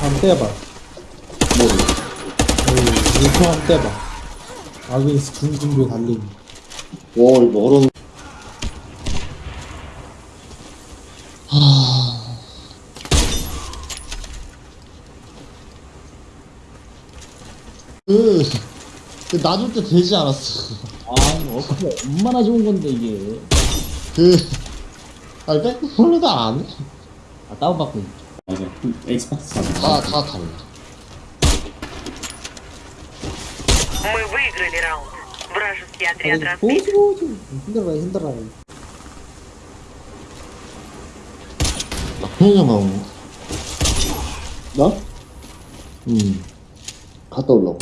한번 떼봐. 뭐를? 여기 유통 한번 떼봐. 아기리스 중진도에 달리기. 오, 이거 어려운. 그, 그 놔줄 때 되지 않았어. 아 이거 어떻게 얼마나 좋은 건데 이게 그, 아니, 백플로도 안 해. 아 다운받고 있- 맞아. 엑스박스 사자. 다, 다 달라. Мы выиграли раунд. Вражеский отряд 아니, разбит. 보지 보지. 힘들어 힘들어. 나 편의점 나오네. 나? 음. 갔다 올라고.